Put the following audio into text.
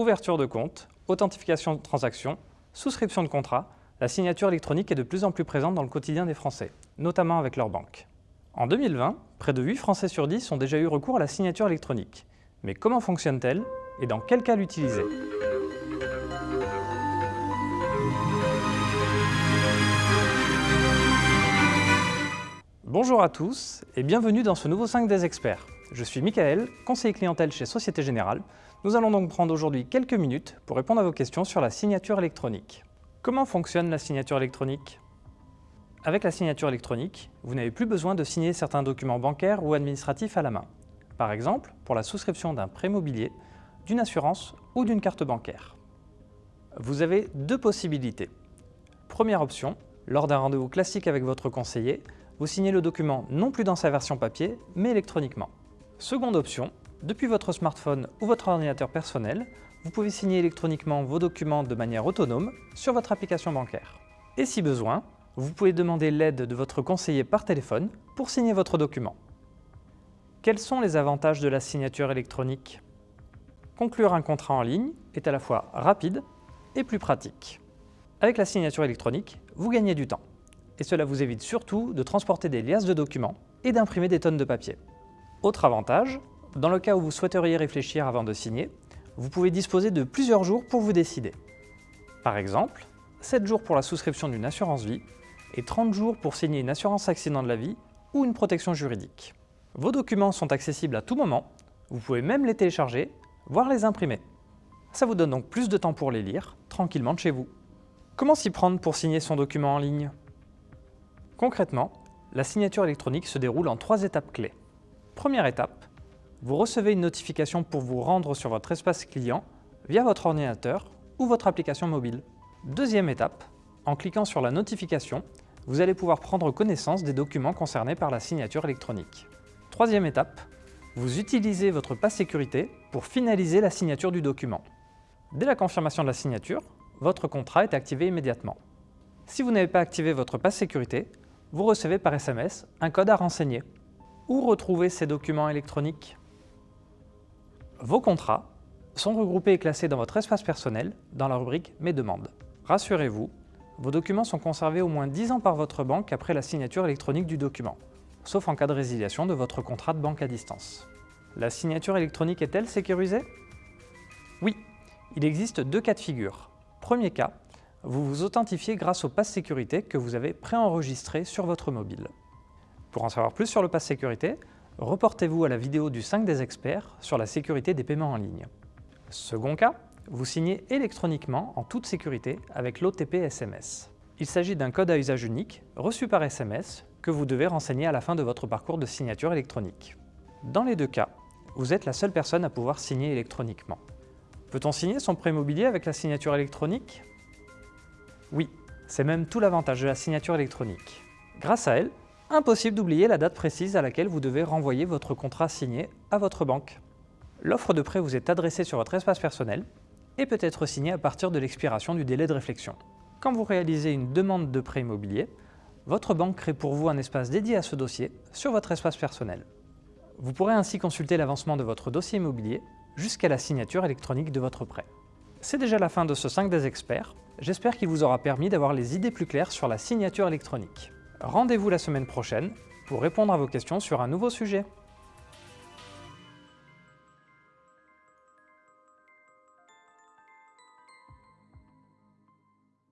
ouverture de compte, authentification de transactions, souscription de contrat, la signature électronique est de plus en plus présente dans le quotidien des Français, notamment avec leur banque. En 2020, près de 8 Français sur 10 ont déjà eu recours à la signature électronique. Mais comment fonctionne-t-elle et dans quel cas l'utiliser? Bonjour à tous et bienvenue dans ce nouveau 5 des experts. Je suis Michael, conseiller clientèle chez Société Générale. Nous allons donc prendre aujourd'hui quelques minutes pour répondre à vos questions sur la signature électronique. Comment fonctionne la signature électronique? Avec la signature électronique, vous n'avez plus besoin de signer certains documents bancaires ou administratifs à la main. Par exemple, pour la souscription d'un prêt immobilier, d'une assurance ou d'une carte bancaire. Vous avez deux possibilités. Première option, lors d'un rendez-vous classique avec votre conseiller, vous signez le document non plus dans sa version papier, mais électroniquement. Seconde option, depuis votre smartphone ou votre ordinateur personnel, vous pouvez signer électroniquement vos documents de manière autonome sur votre application bancaire. Et si besoin, vous pouvez demander l'aide de votre conseiller par téléphone pour signer votre document. Quels sont les avantages de la signature électronique? Conclure un contrat en ligne est à la fois rapide et plus pratique. Avec la signature électronique, vous gagnez du temps et cela vous évite surtout de transporter des liasses de documents et d'imprimer des tonnes de papier. Autre avantage, dans le cas où vous souhaiteriez réfléchir avant de signer, vous pouvez disposer de plusieurs jours pour vous décider. Par exemple, 7 jours pour la souscription d'une assurance vie et 30 jours pour signer une assurance accident de la vie ou une protection juridique. Vos documents sont accessibles à tout moment, vous pouvez même les télécharger, voire les imprimer. Ça vous donne donc plus de temps pour les lire, tranquillement de chez vous. Comment s'y prendre pour signer son document en ligne? Concrètement, la signature électronique se déroule en trois étapes clés. Première étape, vous recevez une notification pour vous rendre sur votre espace client via votre ordinateur ou votre application mobile. Deuxième étape, en cliquant sur la notification, vous allez pouvoir prendre connaissance des documents concernés par la signature électronique. Troisième étape, vous utilisez votre passe sécurité pour finaliser la signature du document. Dès la confirmation de la signature, votre contrat est activé immédiatement. Si vous n'avez pas activé votre passe sécurité, vous recevez par SMS un code à renseigner. Où retrouver ces documents électroniques Vos contrats sont regroupés et classés dans votre espace personnel dans la rubrique « Mes demandes ». Rassurez-vous, vos documents sont conservés au moins 10 ans par votre banque après la signature électronique du document, sauf en cas de résiliation de votre contrat de banque à distance. La signature électronique est-elle sécurisée? Oui, il existe deux cas de figure. Premier cas, vous vous authentifiez grâce au pass sécurité que vous avez préenregistré sur votre mobile. Pour en savoir plus sur le pass sécurité, reportez-vous à la vidéo du 5 des experts sur la sécurité des paiements en ligne. Second cas, vous signez électroniquement en toute sécurité avec l'OTP SMS. Il s'agit d'un code à usage unique reçu par SMS que vous devez renseigner à la fin de votre parcours de signature électronique. Dans les deux cas, vous êtes la seule personne à pouvoir signer électroniquement. Peut-on signer son prêt immobilier avec la signature électronique? Oui, c'est même tout l'avantage de la signature électronique. Grâce à elle, impossible d'oublier la date précise à laquelle vous devez renvoyer votre contrat signé à votre banque. L'offre de prêt vous est adressée sur votre espace personnel et peut être signée à partir de l'expiration du délai de réflexion. Quand vous réalisez une demande de prêt immobilier, votre banque crée pour vous un espace dédié à ce dossier sur votre espace personnel. Vous pourrez ainsi consulter l'avancement de votre dossier immobilier jusqu'à la signature électronique de votre prêt. C'est déjà la fin de ce 5 des experts. J'espère qu'il vous aura permis d'avoir les idées plus claires sur la signature électronique. Rendez-vous la semaine prochaine pour répondre à vos questions sur un nouveau sujet.